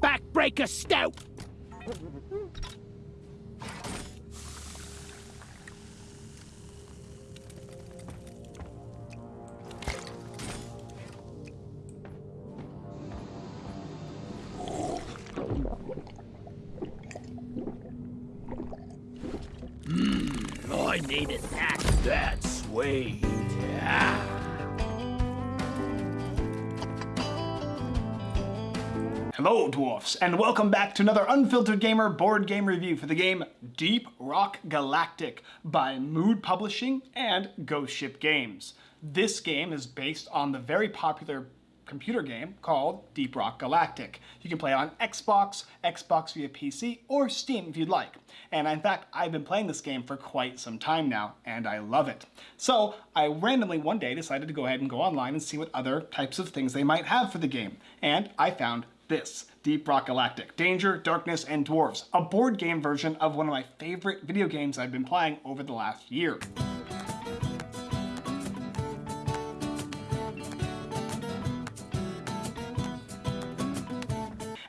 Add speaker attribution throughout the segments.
Speaker 1: Backbreaker Stout!
Speaker 2: And welcome back to another Unfiltered Gamer board game review for the game Deep Rock Galactic by Mood Publishing and Ghost Ship Games. This game is based on the very popular computer game called Deep Rock Galactic. You can play on Xbox, Xbox via PC, or Steam if you'd like. And in fact, I've been playing this game for quite some time now, and I love it. So I randomly one day decided to go ahead and go online and see what other types of things they might have for the game. And I found this, Deep Rock Galactic. Danger, Darkness, and Dwarves. A board game version of one of my favorite video games I've been playing over the last year.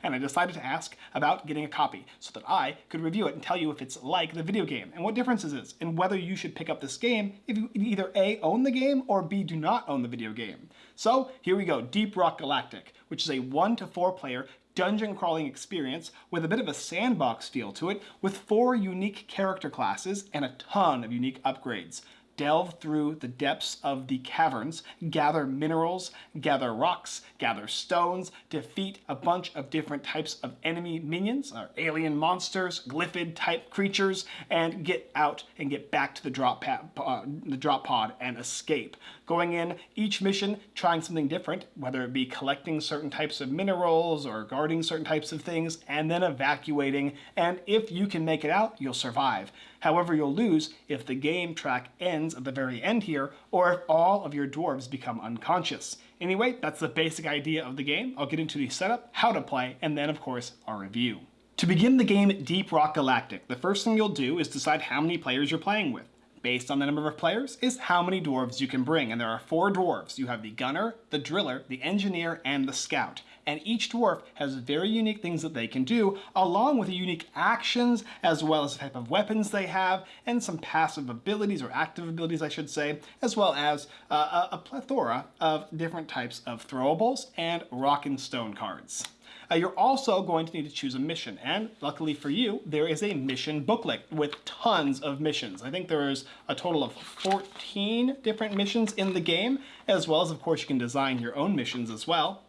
Speaker 2: And I decided to ask about getting a copy so that I could review it and tell you if it's like the video game and what differences is and whether you should pick up this game if you either A, own the game or B, do not own the video game. So here we go, Deep Rock Galactic, which is a one to four player dungeon crawling experience with a bit of a sandbox feel to it with four unique character classes and a ton of unique upgrades delve through the depths of the caverns, gather minerals, gather rocks, gather stones, defeat a bunch of different types of enemy minions, or alien monsters, glyphid type creatures, and get out and get back to the drop, pad, uh, the drop pod and escape. Going in each mission trying something different, whether it be collecting certain types of minerals or guarding certain types of things, and then evacuating, and if you can make it out, you'll survive. However, you'll lose if the game track ends at the very end here, or if all of your dwarves become unconscious. Anyway, that's the basic idea of the game. I'll get into the setup, how to play, and then of course, our review. To begin the game Deep Rock Galactic, the first thing you'll do is decide how many players you're playing with based on the number of players, is how many dwarves you can bring. And there are four dwarves. You have the gunner, the driller, the engineer, and the scout. And each dwarf has very unique things that they can do, along with unique actions, as well as the type of weapons they have, and some passive abilities, or active abilities, I should say, as well as uh, a, a plethora of different types of throwables and rock and stone cards. Uh, you're also going to need to choose a mission, and luckily for you, there is a mission booklet with tons of missions. I think there is a total of 14 different missions in the game, as well as, of course, you can design your own missions as well.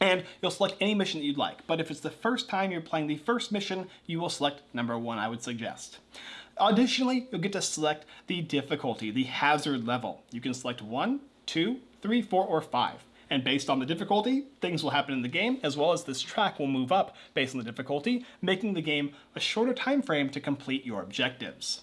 Speaker 2: And you'll select any mission that you'd like, but if it's the first time you're playing the first mission, you will select number one, I would suggest. Additionally, you'll get to select the difficulty, the hazard level. You can select one, two, three, four, or five. And based on the difficulty, things will happen in the game, as well as this track will move up based on the difficulty, making the game a shorter time frame to complete your objectives.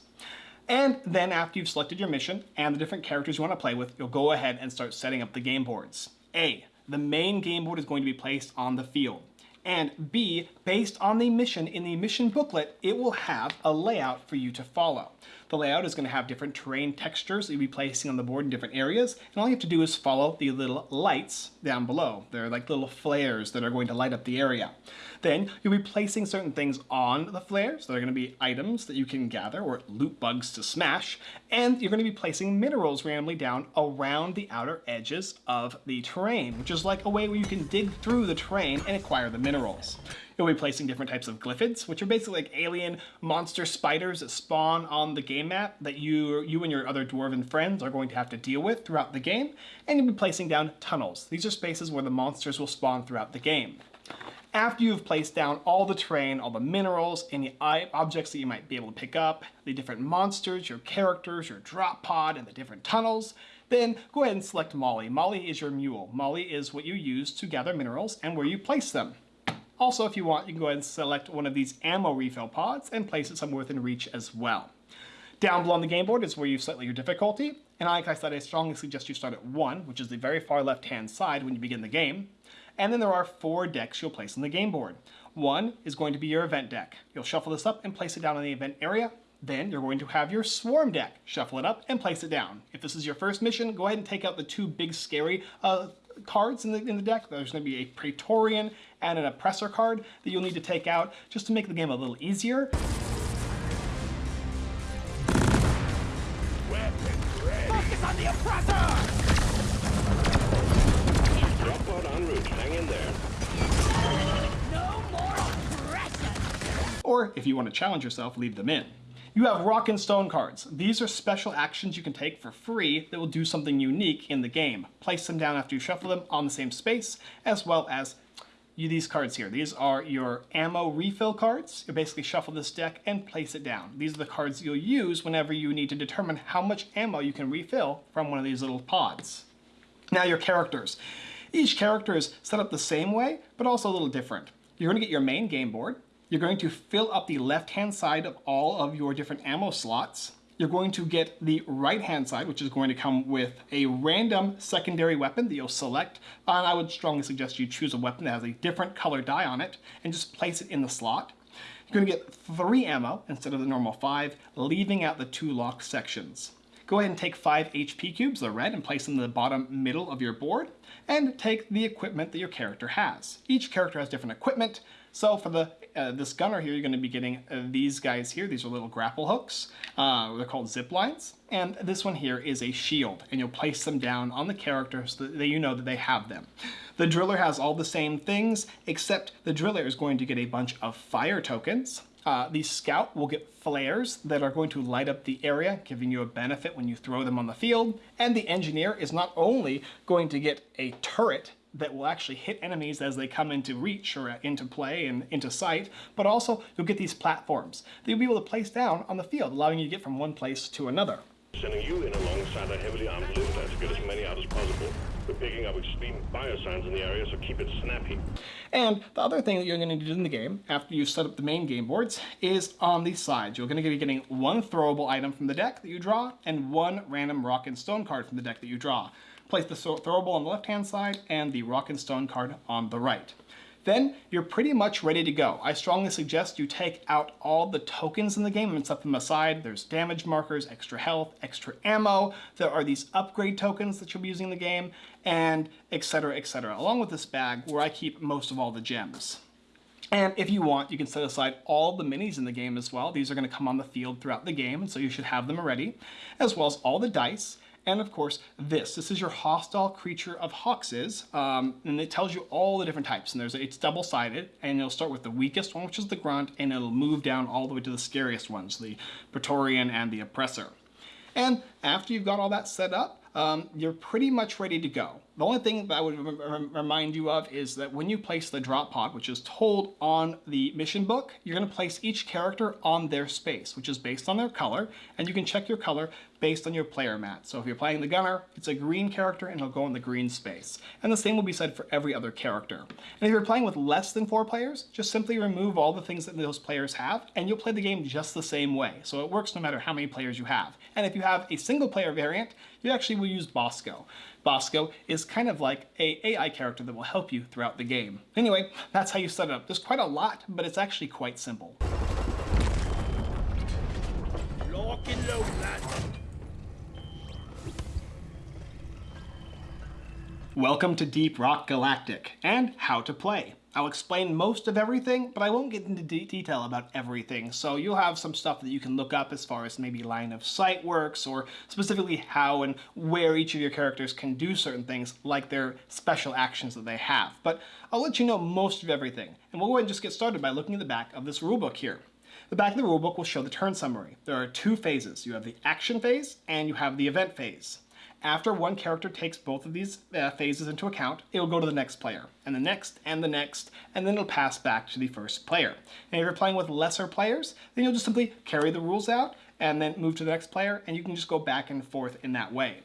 Speaker 2: And then after you've selected your mission and the different characters you want to play with, you'll go ahead and start setting up the game boards. A, the main game board is going to be placed on the field. And B, based on the mission in the mission booklet, it will have a layout for you to follow. The layout is going to have different terrain textures that you'll be placing on the board in different areas, and all you have to do is follow the little lights down below. They're like little flares that are going to light up the area. Then you'll be placing certain things on the flares. They're going to be items that you can gather or loot bugs to smash, and you're going to be placing minerals randomly down around the outer edges of the terrain, which is like a way where you can dig through the terrain and acquire the minerals. You'll be placing different types of glyphids, which are basically like alien monster spiders that spawn on the game map that you, you and your other dwarven friends are going to have to deal with throughout the game. And you'll be placing down tunnels. These are spaces where the monsters will spawn throughout the game. After you've placed down all the terrain, all the minerals, any objects that you might be able to pick up, the different monsters, your characters, your drop pod, and the different tunnels, then go ahead and select Molly. Molly is your mule. Molly is what you use to gather minerals and where you place them. Also, if you want, you can go ahead and select one of these ammo refill pods and place it somewhere within reach as well. Down below on the game board is where you set your difficulty, and like I said, I strongly suggest you start at 1, which is the very far left-hand side when you begin the game. And then there are four decks you'll place on the game board. One is going to be your event deck. You'll shuffle this up and place it down in the event area. Then you're going to have your swarm deck. Shuffle it up and place it down. If this is your first mission, go ahead and take out the two big scary uh, cards in the, in the deck. There's going to be a Praetorian and an Oppressor card that you'll need to take out just to make the game a little easier.
Speaker 1: Focus on the oppressor!
Speaker 3: Drop pod en route. Hang in there.
Speaker 1: No more oppression!
Speaker 2: Or if you want to challenge yourself, leave them in. You have Rock and Stone cards. These are special actions you can take for free that will do something unique in the game. Place them down after you shuffle them on the same space, as well as you, these cards here. These are your ammo refill cards. You basically shuffle this deck and place it down. These are the cards you'll use whenever you need to determine how much ammo you can refill from one of these little pods. Now your characters. Each character is set up the same way, but also a little different. You're going to get your main game board. You're going to fill up the left-hand side of all of your different ammo slots. You're going to get the right-hand side, which is going to come with a random secondary weapon that you'll select. And I would strongly suggest you choose a weapon that has a different color die on it and just place it in the slot. You're going to get three ammo instead of the normal five, leaving out the two lock sections. Go ahead and take five HP cubes, the red, and place them in the bottom middle of your board, and take the equipment that your character has. Each character has different equipment, so for the uh, this gunner here, you're going to be getting uh, these guys here. These are little grapple hooks. Uh, they're called zip lines. And this one here is a shield, and you'll place them down on the character so that you know that they have them. The driller has all the same things, except the driller is going to get a bunch of fire tokens. Uh, the scout will get flares that are going to light up the area, giving you a benefit when you throw them on the field. And the engineer is not only going to get a turret that will actually hit enemies as they come into reach or uh, into play and into sight, but also you'll get these platforms that you'll be able to place down on the field, allowing you to get from one place to another.
Speaker 3: Sending you in alongside a heavily armed litter to get as many out as possible. We're picking up extreme biosigns in the area, so keep it snappy.
Speaker 2: And the other thing that you're going to do in the game, after you set up the main game boards, is on the sides. You're going to be getting one throwable item from the deck that you draw, and one random rock and stone card from the deck that you draw. Place the throwable on the left-hand side and the rock and stone card on the right. Then you're pretty much ready to go. I strongly suggest you take out all the tokens in the game and set them aside. There's damage markers, extra health, extra ammo. There are these upgrade tokens that you'll be using in the game, and etc, etc. Along with this bag where I keep most of all the gems. And if you want, you can set aside all the minis in the game as well. These are going to come on the field throughout the game, and so you should have them already, as well as all the dice and of course this. This is your hostile creature of Hoxes, um, and it tells you all the different types. And there's it's double-sided, and it'll start with the weakest one, which is the Grunt, and it'll move down all the way to the scariest ones, the Praetorian and the Oppressor. And after you've got all that set up, um, you're pretty much ready to go. The only thing that I would remind you of is that when you place the drop pod, which is told on the mission book, you're going to place each character on their space, which is based on their color, and you can check your color based on your player mat. So if you're playing the gunner, it's a green character and it'll go in the green space. And the same will be said for every other character. And if you're playing with less than four players, just simply remove all the things that those players have and you'll play the game just the same way. So it works no matter how many players you have. And if you have a single player variant, you actually will use Bosco. Bosco is kind of like a AI character that will help you throughout the game. Anyway, that's how you set it up. There's quite a lot, but it's actually quite simple.
Speaker 1: Lock and load, lad.
Speaker 2: Welcome to Deep Rock Galactic and how to play. I'll explain most of everything, but I won't get into de detail about everything. So you'll have some stuff that you can look up as far as maybe line of sight works or specifically how and where each of your characters can do certain things like their special actions that they have. But I'll let you know most of everything. And we'll go ahead and just get started by looking at the back of this rulebook here. The back of the rulebook will show the turn summary. There are two phases. You have the action phase and you have the event phase. After one character takes both of these uh, phases into account, it will go to the next player, and the next, and the next, and then it'll pass back to the first player. And if you're playing with lesser players, then you'll just simply carry the rules out, and then move to the next player, and you can just go back and forth in that way.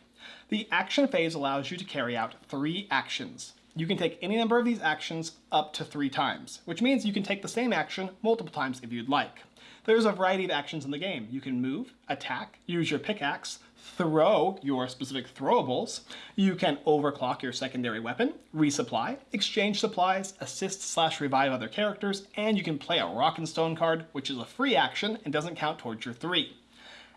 Speaker 2: The action phase allows you to carry out three actions. You can take any number of these actions up to three times, which means you can take the same action multiple times if you'd like. There's a variety of actions in the game. You can move, attack, use your pickaxe, throw your specific throwables. You can overclock your secondary weapon, resupply, exchange supplies, assist slash revive other characters, and you can play a rock and stone card, which is a free action and doesn't count towards your three.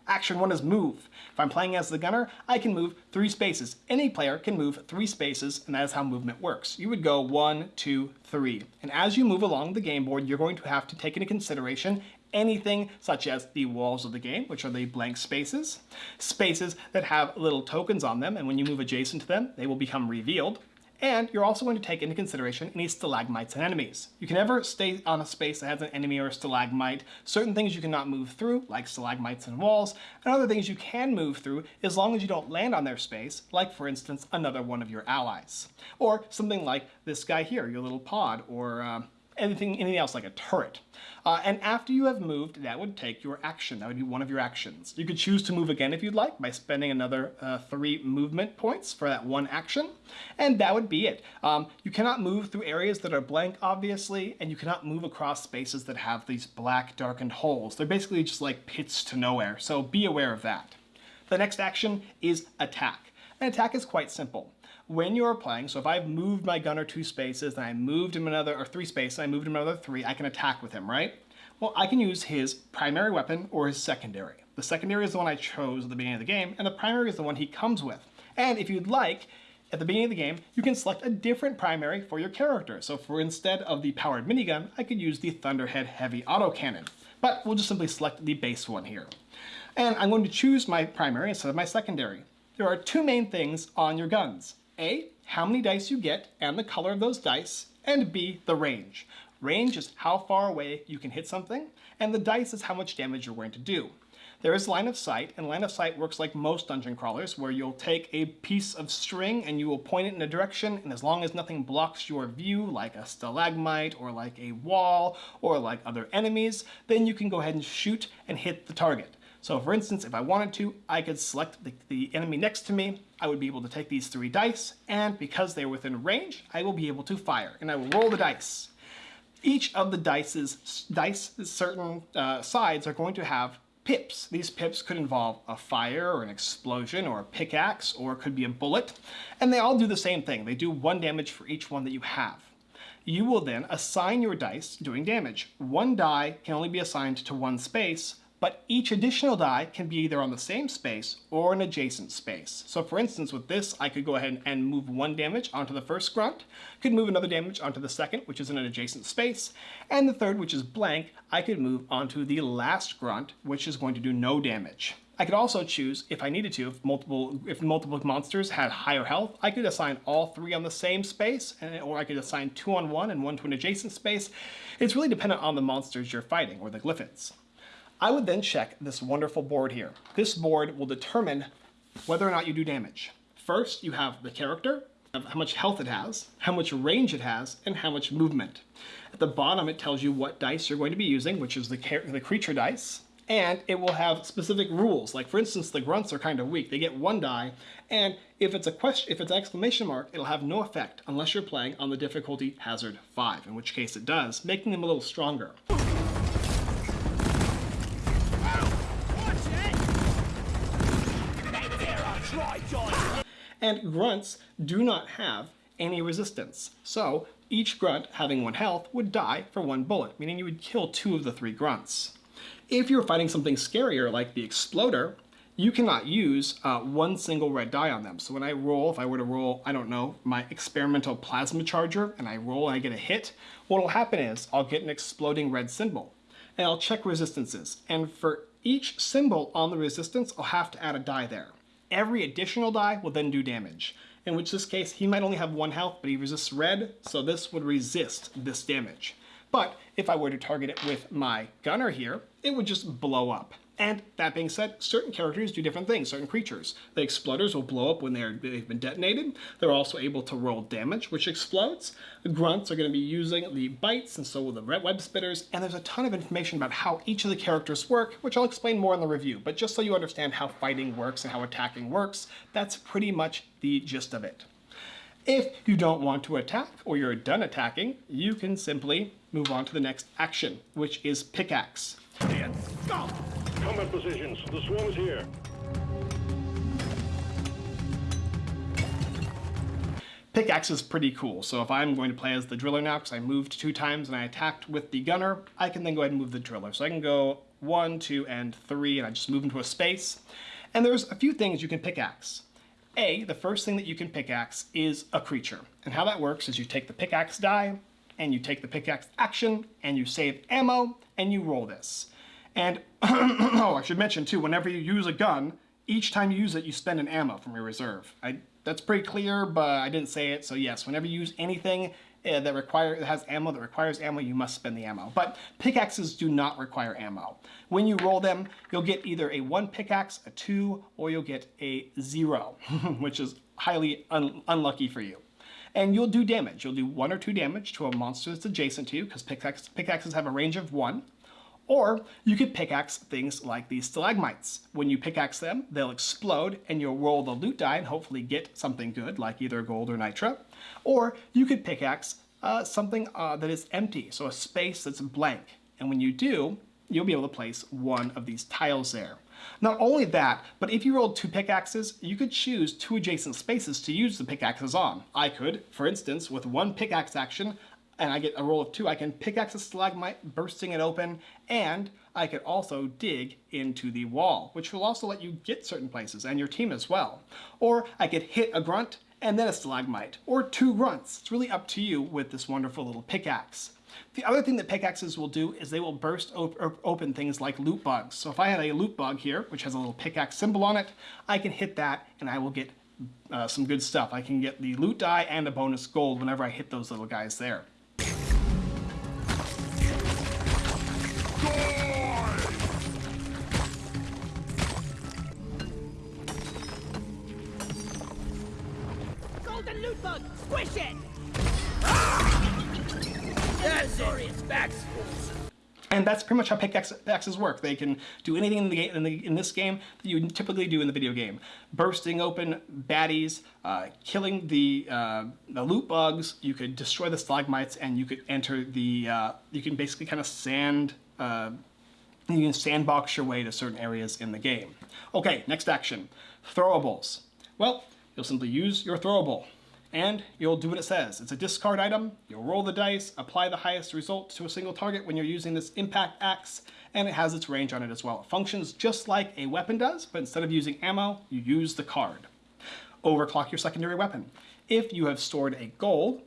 Speaker 2: Action one is move. If I'm playing as the gunner, I can move three spaces. Any player can move three spaces, and that is how movement works. You would go one, two, three. And as you move along the game board, you're going to have to take into consideration anything such as the walls of the game, which are the blank spaces, spaces that have little tokens on them, and when you move adjacent to them, they will become revealed. And you're also going to take into consideration any stalagmites and enemies. You can never stay on a space that has an enemy or a stalagmite. Certain things you cannot move through, like stalagmites and walls, and other things you can move through as long as you don't land on their space, like for instance, another one of your allies. Or something like this guy here, your little pod, or uh, anything, anything else like a turret. Uh, and after you have moved, that would take your action. That would be one of your actions. You could choose to move again if you'd like by spending another uh, three movement points for that one action. And that would be it. Um, you cannot move through areas that are blank, obviously, and you cannot move across spaces that have these black darkened holes. They're basically just like pits to nowhere, so be aware of that. The next action is attack. An attack is quite simple when you're playing, so if I've moved my gunner two spaces and I moved him another, or three spaces, I moved him another three, I can attack with him, right? Well, I can use his primary weapon or his secondary. The secondary is the one I chose at the beginning of the game, and the primary is the one he comes with. And if you'd like, at the beginning of the game, you can select a different primary for your character. So for instead of the powered minigun, I could use the Thunderhead Heavy Autocannon. But we'll just simply select the base one here. And I'm going to choose my primary instead of my secondary. There are two main things on your guns. A, how many dice you get and the color of those dice, and B, the range. Range is how far away you can hit something, and the dice is how much damage you're going to do. There is line of sight, and line of sight works like most dungeon crawlers, where you'll take a piece of string and you will point it in a direction, and as long as nothing blocks your view, like a stalagmite, or like a wall, or like other enemies, then you can go ahead and shoot and hit the target. So for instance, if I wanted to, I could select the, the, enemy next to me, I would be able to take these three dice, and because they're within range, I will be able to fire, and I will roll the dice. Each of the dice's, dice certain uh, sides are going to have pips. These pips could involve a fire or an explosion or a pickaxe or it could be a bullet. And they all do the same thing. They do one damage for each one that you have. You will then assign your dice doing damage. One die can only be assigned to one space, but each additional die can be either on the same space or an adjacent space. So for instance, with this, I could go ahead and move one damage onto the first grunt, could move another damage onto the second, which is in an adjacent space, and the third, which is blank, I could move onto the last grunt, which is going to do no damage. I could also choose, if I needed to, if multiple if multiple monsters had higher health, I could assign all three on the same space, and, or I could assign two on one and one to an adjacent space. It's really dependent on the monsters you're fighting, or the glyphids. I would then check this wonderful board here. This board will determine whether or not you do damage. First, you have the character, how much health it has, how much range it has, and how much movement. At the bottom, it tells you what dice you're going to be using, which is the, the creature dice, and it will have specific rules. Like for instance, the grunts are kind of weak. They get one die, and if it's a question, if it's an exclamation mark, it'll have no effect unless you're playing on the difficulty hazard 5, in which case it does, making them a little stronger. And grunts do not have any resistance. So each grunt having one health would die for one bullet, meaning you would kill two of the three grunts. If you're fighting something scarier like the exploder, you cannot use uh, one single red die on them. So when I roll, if I were to roll, I don't know, my experimental plasma charger, and I roll and I get a hit, what will happen is I'll get an exploding red symbol. And I'll check resistances. And for each symbol on the resistance, I'll have to add a die there. Every additional die will then do damage, in which this case he might only have one health, but he resists red, so this would resist this damage. But if I were to target it with my gunner here, it would just blow up. And that being said, certain characters do different things, certain creatures. The exploders will blow up when they're, they've been detonated. They're also able to roll damage, which explodes. The grunts are going to be using the bites, and so will the red web spitters. And there's a ton of information about how each of the characters work, which I'll explain more in the review. But just so you understand how fighting works and how attacking works, that's pretty much the gist of it. If you don't want to attack, or you're done attacking, you can simply move on to the next action, which is pickaxe.
Speaker 3: Combat positions. The swarm is here.
Speaker 2: Pickaxe is pretty cool, so if I'm going to play as the driller now, because I moved two times and I attacked with the gunner, I can then go ahead and move the driller. So I can go one, two, and three, and I just move into a space. And there's a few things you can pickaxe. A, the first thing that you can pickaxe is a creature. And how that works is you take the pickaxe die, and you take the pickaxe action, and you save ammo, and you roll this. And, oh, I should mention too, whenever you use a gun, each time you use it, you spend an ammo from your reserve. I, that's pretty clear, but I didn't say it, so yes, whenever you use anything uh, that require that has ammo that requires ammo, you must spend the ammo. But pickaxes do not require ammo. When you roll them, you'll get either a one pickaxe, a two, or you'll get a zero, which is highly un unlucky for you. And you'll do damage. You'll do one or two damage to a monster that's adjacent to you, because pickaxe, pickaxes have a range of one. Or you could pickaxe things like these stalagmites. When you pickaxe them, they'll explode and you'll roll the loot die and hopefully get something good like either gold or nitra. Or you could pickaxe uh, something uh, that is empty, so a space that's blank. And when you do, you'll be able to place one of these tiles there. Not only that, but if you rolled two pickaxes, you could choose two adjacent spaces to use the pickaxes on. I could, for instance, with one pickaxe action, and I get a roll of two, I can pickaxe a stalagmite, bursting it open, and I could also dig into the wall, which will also let you get certain places, and your team as well. Or I could hit a grunt, and then a stalagmite, or two grunts. It's really up to you with this wonderful little pickaxe. The other thing that pickaxes will do is they will burst op open things like loot bugs. So if I had a loot bug here, which has a little pickaxe symbol on it, I can hit that and I will get uh, some good stuff. I can get the loot die and a bonus gold whenever I hit those little guys there. And that's pretty much how pickaxes work. They can do anything in, the in, the, in, this game that you typically do in the video game. Bursting open baddies, uh, killing the, uh, the loot bugs, you could destroy the stalagmites, and you could enter the, uh, you can basically kind of sand, uh, you can sandbox your way to certain areas in the game. Okay, next action, throwables. Well, you'll simply use your throwable and you'll do what it says. It's a discard item, you'll roll the dice, apply the highest result to a single target when you're using this impact axe, and it has its range on it as well. It functions just like a weapon does, but instead of using ammo, you use the card. Overclock your secondary weapon. If you have stored a gold,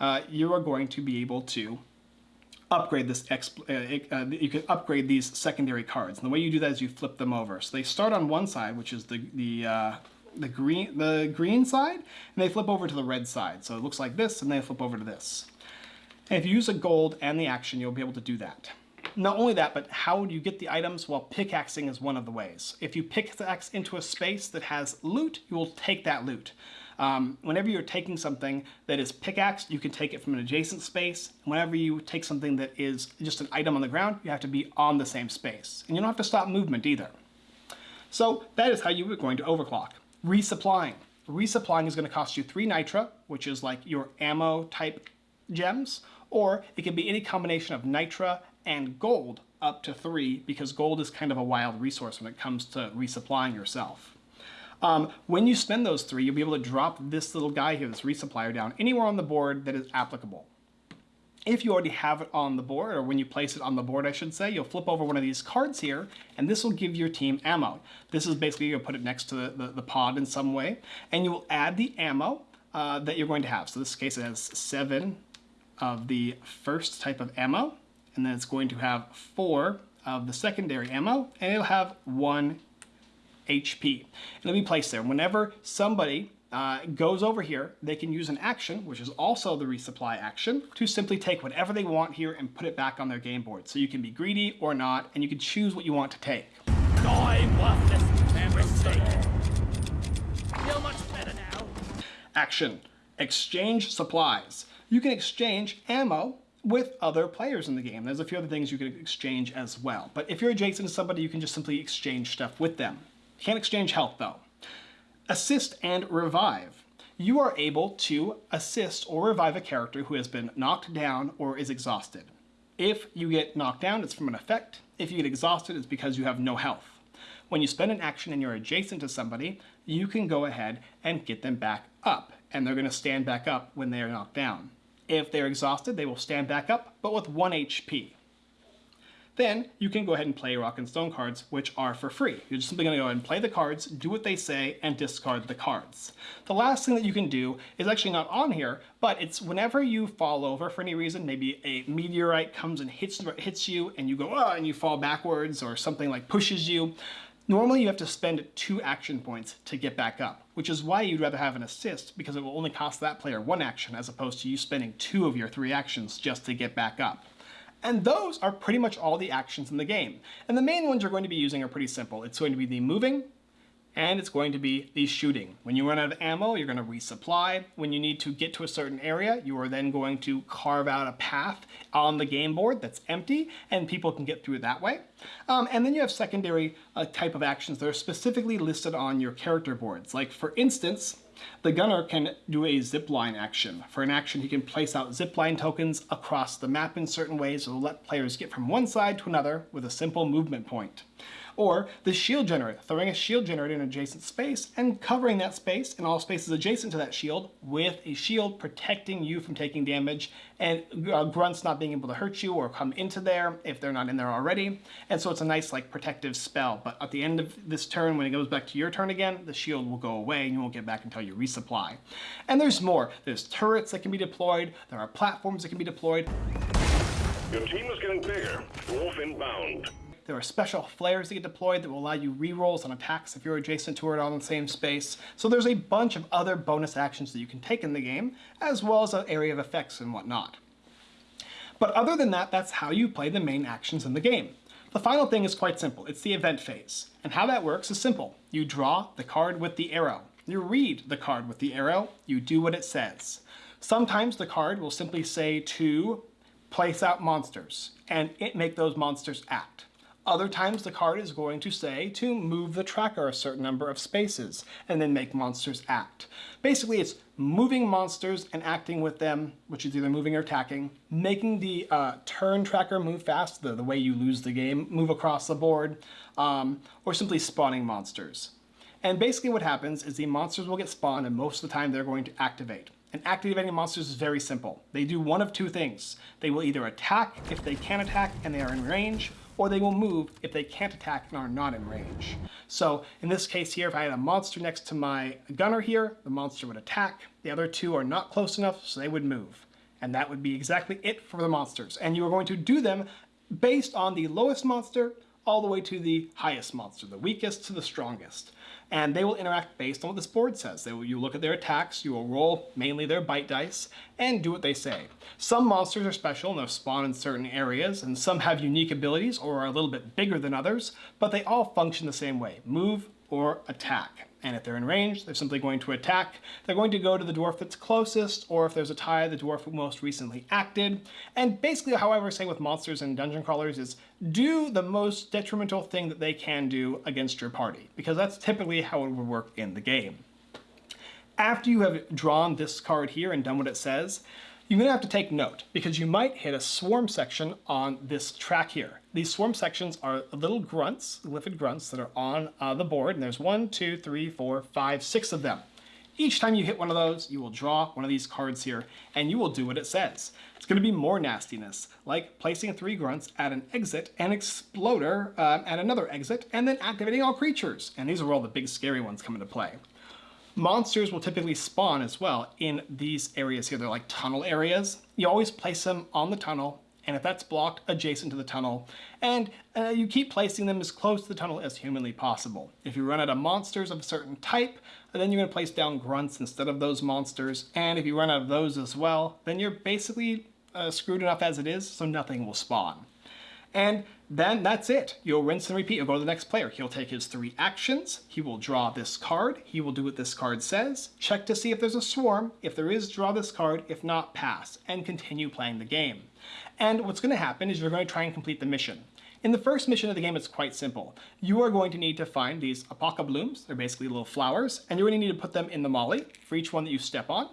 Speaker 2: uh, you are going to be able to upgrade this, uh, uh, you can upgrade these secondary cards. And the way you do that is you flip them over. So they start on one side, which is the, the uh, the green, the green side, and they flip over to the red side. So it looks like this, and they flip over to this. And if you use a gold and the action, you'll be able to do that. Not only that, but how do you get the items? Well, pickaxing is one of the ways. If you pickaxe into a space that has loot, you will take that loot. Um, whenever you're taking something that is pickaxed, you can take it from an adjacent space. Whenever you take something that is just an item on the ground, you have to be on the same space. And you don't have to stop movement either. So that is how you are going to overclock. Resupplying. Resupplying is going to cost you 3 nitra, which is like your ammo type gems, or it can be any combination of nitra and gold up to 3 because gold is kind of a wild resource when it comes to resupplying yourself. Um, when you spend those 3, you'll be able to drop this little guy here, this resupplier down anywhere on the board that is applicable. If you already have it on the board, or when you place it on the board, I should say, you'll flip over one of these cards here, and this will give your team ammo. This is basically, you'll put it next to the, the, the pod in some way, and you will add the ammo uh, that you're going to have. So this case, it has seven of the first type of ammo, and then it's going to have four of the secondary ammo, and it'll have one HP. It'll be placed there. Whenever somebody uh, goes over here, they can use an action, which is also the resupply action, to simply take whatever they want here and put it back on their game board. So you can be greedy or not, and you can choose what you want to take.
Speaker 1: Die worthless and mistake. Feel much better now.
Speaker 2: Action. Exchange supplies. You can exchange ammo with other players in the game. There's a few other things you can exchange as well. But if you're adjacent to somebody, you can just simply exchange stuff with them. You can't exchange health though. Assist and revive. You are able to assist or revive a character who has been knocked down or is exhausted. If you get knocked down, it's from an effect. If you get exhausted, it's because you have no health. When you spend an action and you're adjacent to somebody, you can go ahead and get them back up, and they're going to stand back up when they are knocked down. If they're exhausted, they will stand back up, but with 1 HP. Then you can go ahead and play Rock and Stone cards, which are for free. You're just simply going to go ahead and play the cards, do what they say, and discard the cards. The last thing that you can do is actually not on here, but it's whenever you fall over for any reason, maybe a meteorite comes and hits, hits you, and you go, oh, and you fall backwards, or something like pushes you, Normally you have to spend two action points to get back up, which is why you'd rather have an assist because it will only cost that player one action as opposed to you spending two of your three actions just to get back up. And those are pretty much all the actions in the game. And the main ones you're going to be using are pretty simple. It's going to be the moving, and it's going to be the shooting. When you run out of ammo, you're going to resupply. When you need to get to a certain area, you are then going to carve out a path on the game board that's empty, and people can get through that way. Um, and then you have secondary uh, type of actions that are specifically listed on your character boards. Like for instance, the gunner can do a zipline action. For an action, he can place out zipline tokens across the map in certain ways will let players get from one side to another with a simple movement point. Or the shield generator, throwing a shield generator in an adjacent space and covering that space and all spaces adjacent to that shield with a shield protecting you from taking damage and uh, grunts not being able to hurt you or come into there if they're not in there already. And so it's a nice like protective spell. But at the end of this turn, when it goes back to your turn again, the shield will go away and you won't get back until you resupply. And there's more. There's turrets that can be deployed. There are platforms that can be deployed.
Speaker 3: Your team is getting bigger. Dwarf inbound.
Speaker 2: There are special flares that get deployed that will allow you rerolls on attacks if you're adjacent to it on the same space. So there's a bunch of other bonus actions that you can take in the game, as well as an area of effects and whatnot. But other than that, that's how you play the main actions in the game. The final thing is quite simple. It's the event phase. And how that works is simple. You draw the card with the arrow. You read the card with the arrow. You do what it says. Sometimes the card will simply say to place out monsters, and it make those monsters act. Other times the card is going to say to move the tracker a certain number of spaces and then make monsters act. Basically it's moving monsters and acting with them, which is either moving or attacking, making the uh, turn tracker move fast, the, the way you lose the game, move across the board, um, or simply spawning monsters. And basically what happens is the monsters will get spawned and most of the time they're going to activate. And activating monsters is very simple. They do one of two things. They will either attack if they can attack and they are in range, or they will move if they can't attack and are not in range. So in this case here, if I had a monster next to my gunner here, the monster would attack. The other two are not close enough, so they would move. And that would be exactly it for the monsters. And you are going to do them based on the lowest monster all the way to the highest monster, the weakest to the strongest and they will interact based on what this board says. They will, you look at their attacks, you will roll mainly their bite dice, and do what they say. Some monsters are special and they'll spawn in certain areas, and some have unique abilities or are a little bit bigger than others, but they all function the same way, move or attack. And if they're in range, they're simply going to attack. They're going to go to the dwarf that's closest, or if there's a tie, the dwarf who most recently acted. And basically, however, say with monsters and dungeon crawlers is do the most detrimental thing that they can do against your party, because that's typically how it would work in the game. After you have drawn this card here and done what it says, you're going to have to take note because you might hit a swarm section on this track here. These swarm sections are little grunts, glyphid grunts that are on uh, the board, and there's one, two, three, four, five, six of them. Each time you hit one of those, you will draw one of these cards here, and you will do what it says. It's going to be more nastiness, like placing three grunts at an exit, an exploder uh, at another exit, and then activating all creatures. And these are all the big scary ones come into play. Monsters will typically spawn as well in these areas here. They're like tunnel areas. You always place them on the tunnel, and if that's blocked, adjacent to the tunnel. And uh, you keep placing them as close to the tunnel as humanly possible. If you run out of monsters of a certain type, then you're going to place down grunts instead of those monsters. And if you run out of those as well, then you're basically uh, screwed enough as it is, so nothing will spawn. And then that's it. You'll rinse and repeat. You'll go to the next player. He'll take his three actions. He will draw this card. He will do what this card says. Check to see if there's a swarm. If there is, draw this card. If not, pass. And continue playing the game. And what's going to happen is you're going to try and complete the mission. In the first mission of the game, it's quite simple. You are going to need to find these apoca blooms. They're basically little flowers. And you're going to need to put them in the molly for each one that you step on.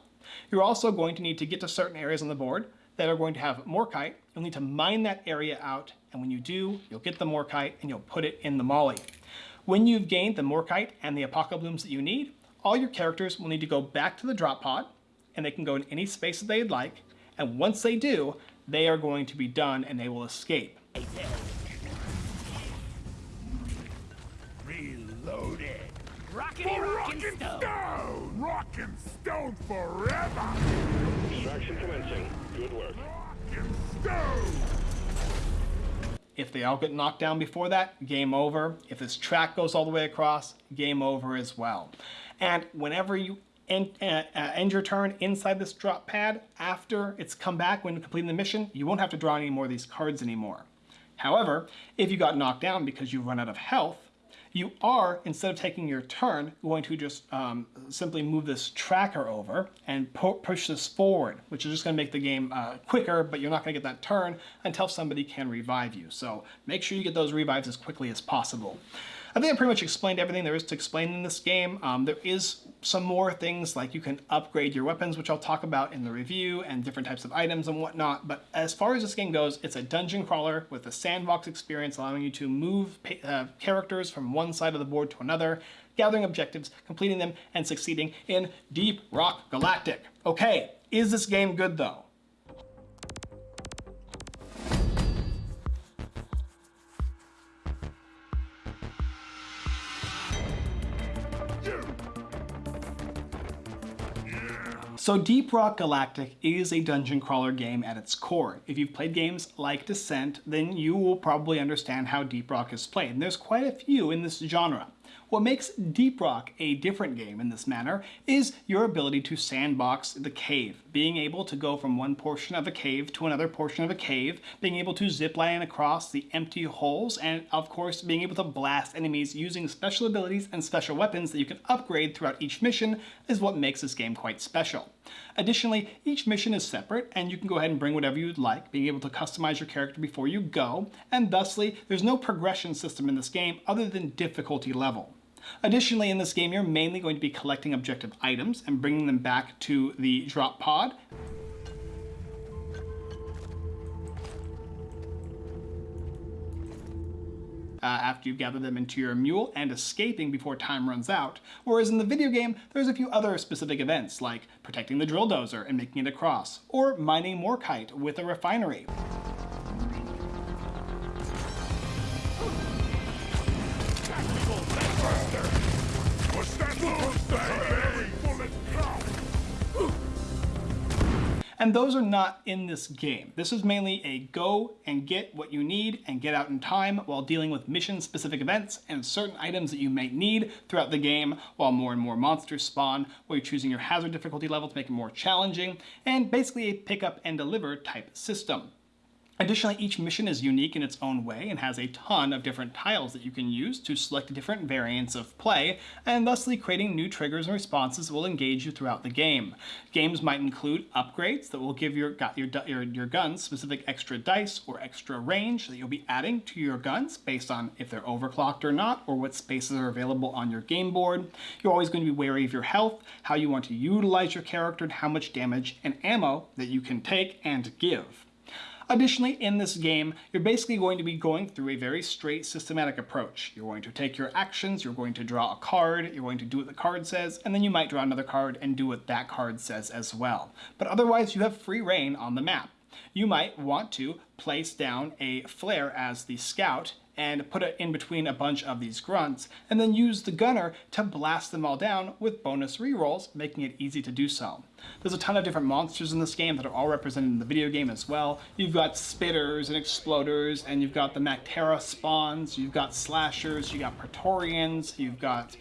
Speaker 2: You're also going to need to get to certain areas on the board that are going to have morkite. You'll need to mine that area out, and when you do, you'll get the morkite and you'll put it in the molly. When you've gained the morkite and the apocablooms that you need, all your characters will need to go back to the drop pod and they can go in any space that they'd like. And once they do, they are going to be done and they will escape.
Speaker 1: Reloaded. Rocket for rock and stone.
Speaker 4: stone. Rock and stone forever.
Speaker 3: Commencing. Good work.
Speaker 4: Rock and stone.
Speaker 2: If they all get knocked down before that, game over. If this track goes all the way across, game over as well. And whenever you end, uh, uh, end your turn inside this drop pad, after it's come back when completing the mission, you won't have to draw any more of these cards anymore. However, if you got knocked down because you run out of health, you are, instead of taking your turn, going to just um, simply move this tracker over and pu push this forward, which is just going to make the game uh, quicker, but you're not going to get that turn until somebody can revive you. So make sure you get those revives as quickly as possible. I think I pretty much explained everything there is to explain in this game. Um, there is some more things like you can upgrade your weapons, which I'll talk about in the review, and different types of items and whatnot. But as far as this game goes, it's a dungeon crawler with a sandbox experience, allowing you to move uh, characters from one side of the board to another, gathering objectives, completing them, and succeeding in Deep Rock Galactic. Okay, is this game good though? So Deep Rock Galactic is a dungeon crawler game at its core. If you've played games like Descent, then you will probably understand how Deep Rock is played. And there's quite a few in this genre. What makes Deep Rock a different game in this manner is your ability to sandbox the cave, being able to go from one portion of a cave to another portion of a cave, being able to zipline across the empty holes, and of course being able to blast enemies using special abilities and special weapons that you can upgrade throughout each mission is what makes this game quite special. Additionally, each mission is separate and you can go ahead and bring whatever you'd like, being able to customize your character before you go, and thusly, there's no progression system in this game other than difficulty level. Additionally, in this game, you're mainly going to be collecting objective items and bringing them back to the drop pod. Uh, after you gather them into your mule and escaping before time runs out. Whereas in the video game, there's a few other specific events like protecting the drill dozer and making it across, or mining morkite with a refinery. And those are not in this game. This is mainly a go and get what you need and get out in time while dealing with mission specific events and certain items that you might need throughout the game while more and more monsters spawn, while you're choosing your hazard difficulty level to make it more challenging, and basically a pick up and deliver type system. Additionally, each mission is unique in its own way and has a ton of different tiles that you can use to select different variants of play, and thusly creating new triggers and responses that will engage you throughout the game. Games might include upgrades that will give your, your, your, your guns specific extra dice or extra range that you'll be adding to your guns based on if they're overclocked or not, or what spaces are available on your game board. You're always going to be wary of your health, how you want to utilize your character, and how much damage and ammo that you can take and give. Additionally, in this game, you're basically going to be going through a very straight systematic approach. You're going to take your actions, you're going to draw a card, you're going to do what the card says, and then you might draw another card and do what that card says as well. But otherwise, you have free reign on the map. You might want to place down a flare as the scout and put it in between a bunch of these grunts, and then use the gunner to blast them all down with bonus rerolls, making it easy to do so. There's a ton of different monsters in this game that are all represented in the video game as well. You've got spitters and exploders, and you've got the Mactera spawns, you've got slashers, you've got Praetorians, you've got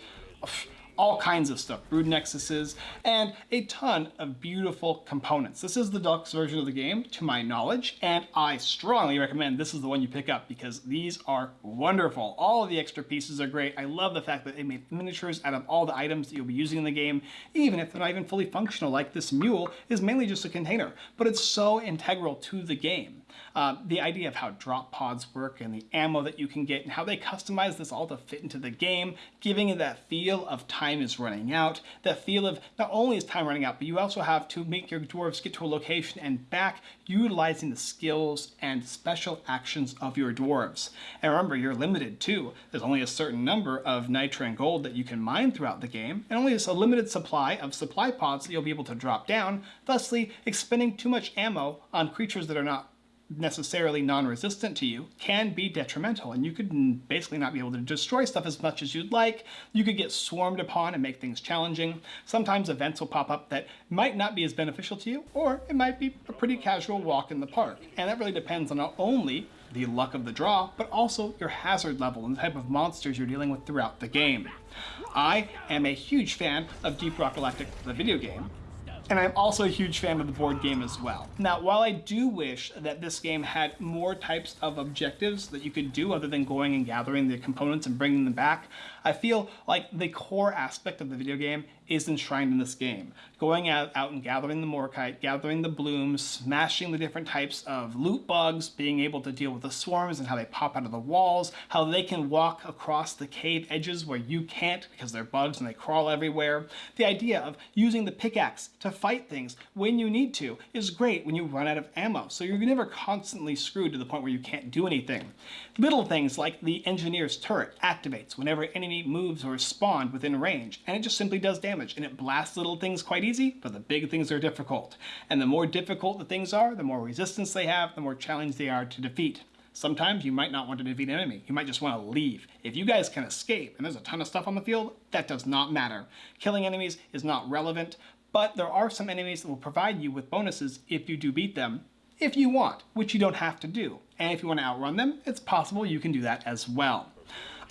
Speaker 2: all kinds of stuff, brood nexuses, and a ton of beautiful components. This is the deluxe version of the game, to my knowledge, and I strongly recommend this is the one you pick up because these are wonderful. All of the extra pieces are great. I love the fact that they made miniatures out of all the items that you'll be using in the game, even if they're not even fully functional, like this mule is mainly just a container, but it's so integral to the game. Uh, the idea of how drop pods work and the ammo that you can get and how they customize this all to fit into the game, giving it that feel of time is running out, that feel of not only is time running out, but you also have to make your dwarves get to a location and back utilizing the skills and special actions of your dwarves. And remember, you're limited too. There's only a certain number of nitra and gold that you can mine throughout the game, and only a limited supply of supply pods that you'll be able to drop down, thusly expending too much ammo on creatures that are not necessarily non-resistant to you can be detrimental and you could basically not be able to destroy stuff as much as you'd like. You could get swarmed upon and make things challenging. Sometimes events will pop up that might not be as beneficial to you or it might be a pretty casual walk in the park. And that really depends on not only the luck of the draw, but also your hazard level and the type of monsters you're dealing with throughout the game. I am a huge fan of Deep Rock Galactic, the video game, and I'm also a huge fan of the board game as well. Now, while I do wish that this game had more types of objectives that you could do other than going and gathering the components and bringing them back, I feel like the core aspect of the video game is enshrined in this game. Going out, out and gathering the Morkite, gathering the blooms, smashing the different types of loot bugs, being able to deal with the swarms and how they pop out of the walls, how they can walk across the cave edges where you can't because they're bugs and they crawl everywhere. The idea of using the pickaxe to fight things when you need to is great when you run out of ammo, so you're never constantly screwed to the point where you can't do anything. Little things like the engineer's turret activates whenever enemy moves or spawned within range, and it just simply does damage, and it blasts little things quite easy, but the big things are difficult. And the more difficult the things are, the more resistance they have, the more challenge they are to defeat. Sometimes you might not want to defeat an enemy. You might just want to leave. If you guys can escape and there's a ton of stuff on the field, that does not matter. Killing enemies is not relevant, but there are some enemies that will provide you with bonuses if you do beat them, if you want, which you don't have to do. And if you want to outrun them, it's possible you can do that as well.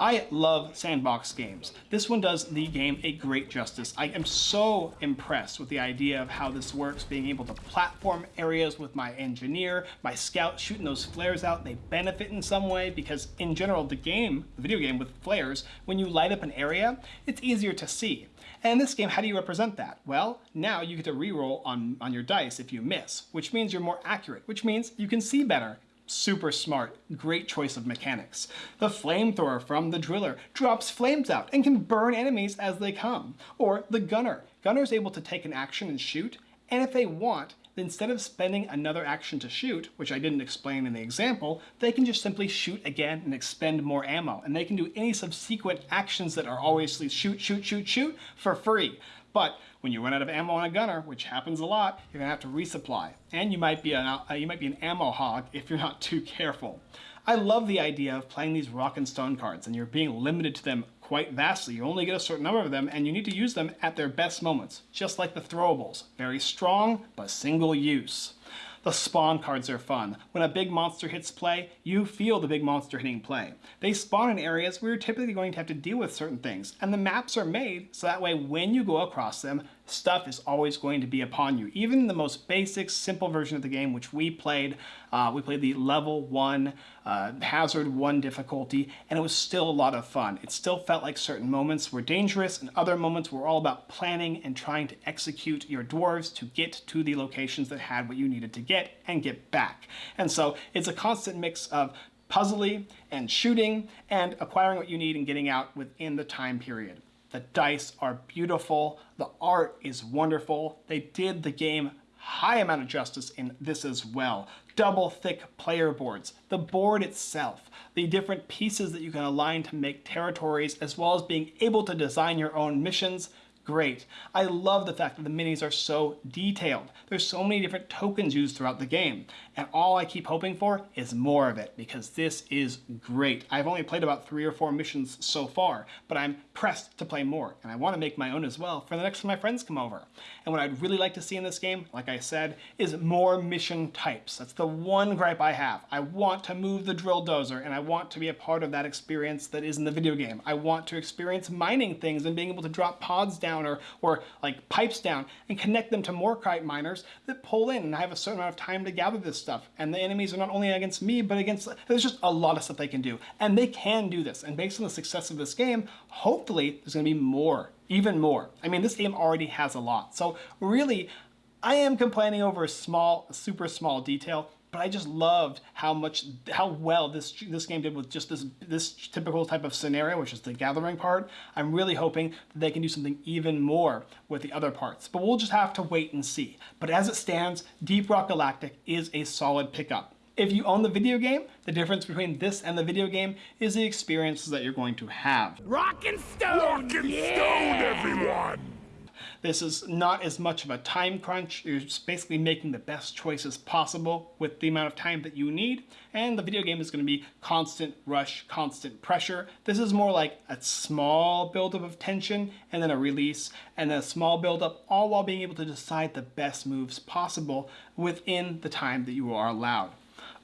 Speaker 2: I love sandbox games. This one does the game a great justice. I am so impressed with the idea of how this works, being able to platform areas with my engineer, my scout shooting those flares out. They benefit in some way because in general, the game, the video game with flares, when you light up an area, it's easier to see. And in this game, how do you represent that? Well, now you get to reroll on, on your dice if you miss, which means you're more accurate, which means you can see better. Super smart, great choice of mechanics. The flamethrower from the driller drops flames out and can burn enemies as they come. Or the gunner. Gunner is able to take an action and shoot, and if they want, instead of spending another action to shoot, which I didn't explain in the example, they can just simply shoot again and expend more ammo. And they can do any subsequent actions that are always shoot, shoot, shoot, shoot for free. But when you run out of ammo on a gunner, which happens a lot, you're gonna have to resupply. And you might be an, uh, you might be an ammo hog if you're not too careful. I love the idea of playing these rock and stone cards and you're being limited to them quite vastly. You only get a certain number of them and you need to use them at their best moments, just like the throwables. Very strong, but single use. The spawn cards are fun. When a big monster hits play, you feel the big monster hitting play. They spawn in areas where you're typically going to have to deal with certain things, and the maps are made so that way when you go across them, stuff is always going to be upon you. Even the most basic, simple version of the game, which we played, uh, we played the level one, uh, hazard one difficulty, and it was still a lot of fun. It still felt like certain moments were dangerous and other moments were all about planning and trying to execute your dwarves to get to the locations that had what you needed to get and get back. And so it's a constant mix of puzzly and shooting and acquiring what you need and getting out within the time period. The dice are beautiful. The art is wonderful. They did the game high amount of justice in this as well. Double thick player boards, the board itself, the different pieces that you can align to make territories, as well as being able to design your own missions, great. I love the fact that the minis are so detailed. There's so many different tokens used throughout the game. And all I keep hoping for is more of it because this is great. I've only played about three or four missions so far, but I'm pressed to play more. And I want to make my own as well for the next time my friends come over. And what I'd really like to see in this game, like I said, is more mission types. That's the one gripe I have. I want to move the drill dozer and I want to be a part of that experience that is in the video game. I want to experience mining things and being able to drop pods down or, or like pipes down and connect them to Morkite miners that pull in and I have a certain amount of time to gather this stuff. And the enemies are not only against me, but against, there's just a lot of stuff they can do. And they can do this. And based on the success of this game, hopefully there's gonna be more, even more. I mean, this game already has a lot. So really, I am complaining over a small, super small detail, but I just loved how much, how well this this game did with just this this typical type of scenario, which is the gathering part. I'm really hoping that they can do something even more with the other parts, but we'll just have to wait and see. But as it stands, Deep Rock Galactic is a solid pickup. If you own the video game, the difference between this and the video game is the experiences that you're going to have.
Speaker 1: Rock and stone!
Speaker 4: Rock and
Speaker 1: yeah!
Speaker 4: stone, everyone!
Speaker 2: This is not as much of a time crunch. You're just basically making the best choices possible with the amount of time that you need. And the video game is going to be constant rush, constant pressure. This is more like a small buildup of tension and then a release and then a small buildup, all while being able to decide the best moves possible within the time that you are allowed.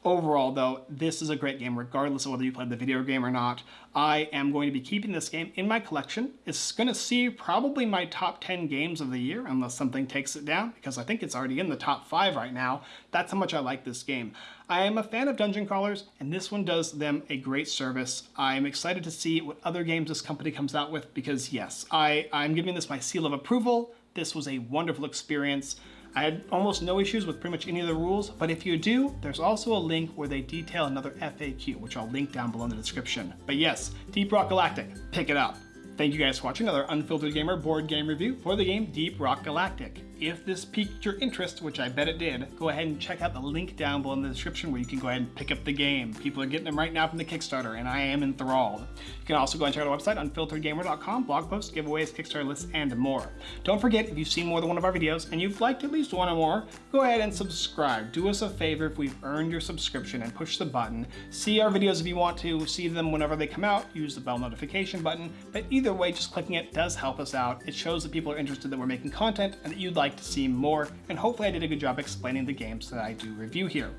Speaker 2: Overall, though, this is a great game regardless of whether you played the video game or not. I am going to be keeping this game in my collection. It's going to see probably my top 10 games of the year unless something takes it down because I think it's already in the top 5 right now. That's how much I like this game. I am a fan of dungeon crawlers and this one does them a great service. I'm excited to see what other games this company comes out with because yes, I, I'm giving this my seal of approval. This was a wonderful experience. I had almost no issues with pretty much any of the rules, but if you do, there's also a link where they detail another FAQ, which I'll link down below in the description. But yes, Deep Rock Galactic, pick it up. Thank you guys for watching another Unfiltered Gamer board game review for the game Deep Rock Galactic. If this piqued your interest, which I bet it did, go ahead and check out the link down below in the description where you can go ahead and pick up the game. People are getting them right now from the Kickstarter, and I am enthralled. You can also go and check out our website, unfilteredgamer.com, blog posts, giveaways, Kickstarter lists, and more. Don't forget, if you've seen more than one of our videos and you've liked at least one or more, go ahead and subscribe. Do us a favor if we've earned your subscription and push the button. See our videos if you want to, see them whenever they come out, use the bell notification button, but either way, just clicking it does help us out. It shows that people are interested that we're making content and that you'd like to see more, and hopefully I did a good job explaining the games that I do review here.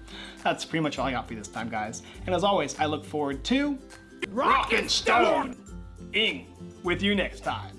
Speaker 2: That's pretty much all I got for you this time, guys. And as always, I look forward to Rock and Stone ing with you next time.